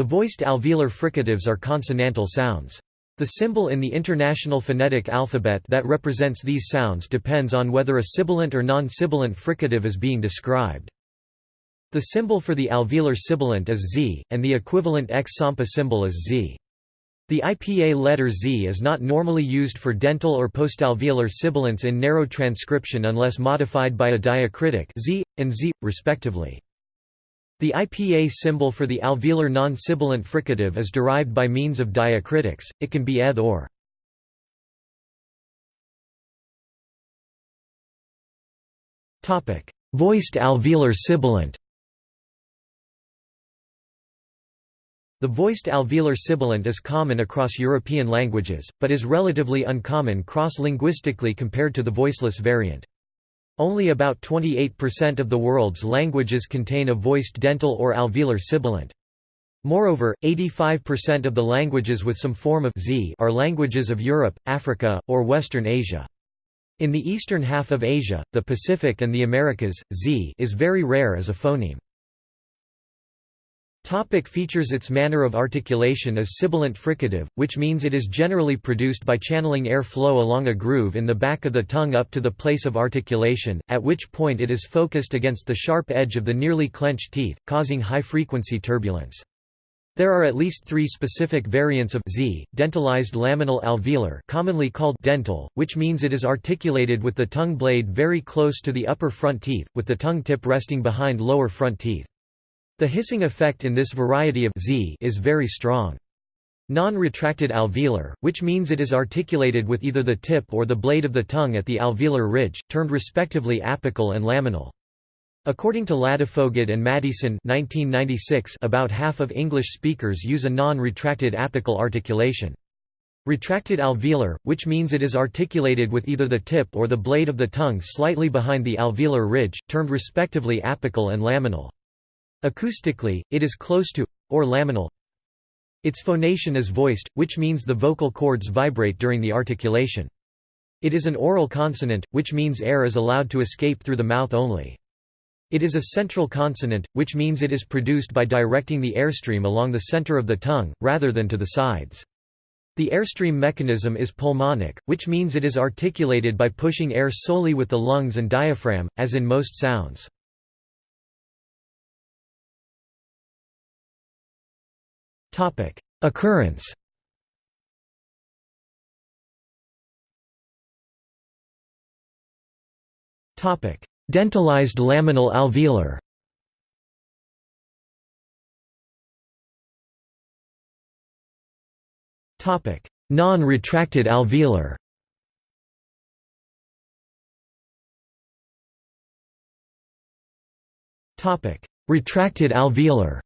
The voiced alveolar fricatives are consonantal sounds. The symbol in the International Phonetic Alphabet that represents these sounds depends on whether a sibilant or non-sibilant fricative is being described. The symbol for the alveolar sibilant is Z, and the equivalent X-SAMPA symbol is Z. The IPA letter Z is not normally used for dental or postalveolar sibilants in narrow transcription unless modified by a diacritic Z, and Z, respectively. The IPA symbol for the alveolar non-sibilant fricative is derived by means of diacritics, it can be ETH or. Voiced alveolar sibilant The voiced alveolar sibilant is common across European languages, but is relatively uncommon cross-linguistically compared to the voiceless variant. Only about 28% of the world's languages contain a voiced dental or alveolar sibilant. Moreover, 85% of the languages with some form of z are languages of Europe, Africa, or Western Asia. In the eastern half of Asia, the Pacific and the Americas, z is very rare as a phoneme. Topic features Its manner of articulation is sibilant fricative, which means it is generally produced by channeling air flow along a groove in the back of the tongue up to the place of articulation, at which point it is focused against the sharp edge of the nearly clenched teeth, causing high-frequency turbulence. There are at least three specific variants of Z, dentalized laminal alveolar commonly called dental, which means it is articulated with the tongue blade very close to the upper front teeth, with the tongue tip resting behind lower front teeth. The hissing effect in this variety of Z is very strong. Non-retracted alveolar, which means it is articulated with either the tip or the blade of the tongue at the alveolar ridge, termed respectively apical and laminal. According to Ladefoged and Maddieson 1996, about half of English speakers use a non-retracted apical articulation. Retracted alveolar, which means it is articulated with either the tip or the blade of the tongue slightly behind the alveolar ridge, termed respectively apical and laminal. Acoustically, it is close to, or laminal. Its phonation is voiced, which means the vocal cords vibrate during the articulation. It is an oral consonant, which means air is allowed to escape through the mouth only. It is a central consonant, which means it is produced by directing the airstream along the center of the tongue, rather than to the sides. The airstream mechanism is pulmonic, which means it is articulated by pushing air solely with the lungs and diaphragm, as in most sounds. Topic: Occurrence. Topic: Dentalized laminal alveolar. Topic: Non-retracted alveolar. Topic: Retracted alveolar.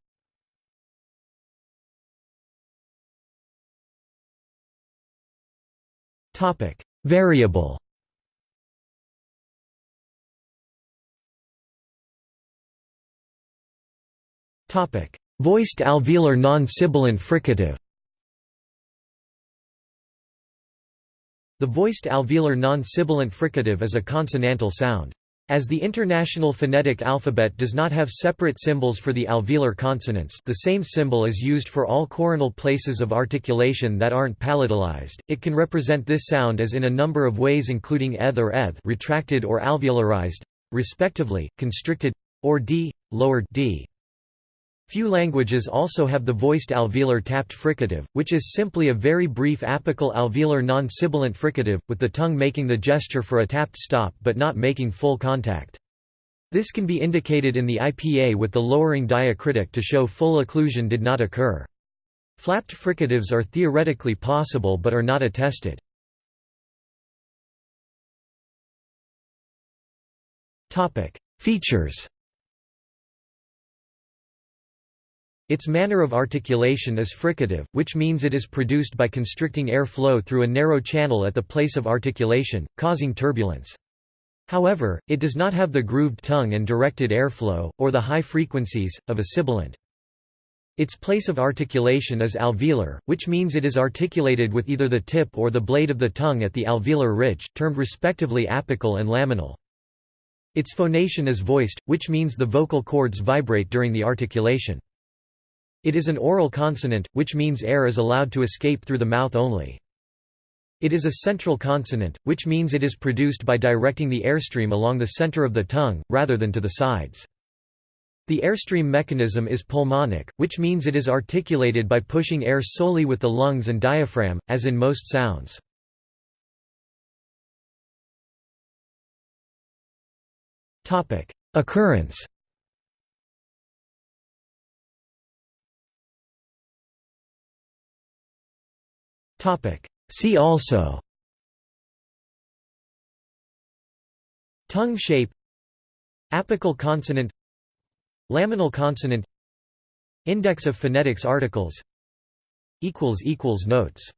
Topic: Variable. Topic: Voiced alveolar non-sibilant fricative. The voiced alveolar non-sibilant fricative is a consonantal sound. As the International Phonetic Alphabet does not have separate symbols for the alveolar consonants the same symbol is used for all coronal places of articulation that aren't palatalized, it can represent this sound as in a number of ways including eth or eth retracted or alveolarized, respectively, constricted, or d, lowered d. Few languages also have the voiced alveolar tapped fricative, which is simply a very brief apical alveolar non-sibilant fricative, with the tongue making the gesture for a tapped stop but not making full contact. This can be indicated in the IPA with the lowering diacritic to show full occlusion did not occur. Flapped fricatives are theoretically possible but are not attested. Features Its manner of articulation is fricative, which means it is produced by constricting air flow through a narrow channel at the place of articulation, causing turbulence. However, it does not have the grooved tongue and directed airflow, or the high frequencies, of a sibilant. Its place of articulation is alveolar, which means it is articulated with either the tip or the blade of the tongue at the alveolar ridge, termed respectively apical and laminal. Its phonation is voiced, which means the vocal cords vibrate during the articulation. It is an oral consonant, which means air is allowed to escape through the mouth only. It is a central consonant, which means it is produced by directing the airstream along the center of the tongue, rather than to the sides. The airstream mechanism is pulmonic, which means it is articulated by pushing air solely with the lungs and diaphragm, as in most sounds. Occurrence See also. Tongue shape. Apical consonant. Laminal consonant. Index of phonetics articles. Notes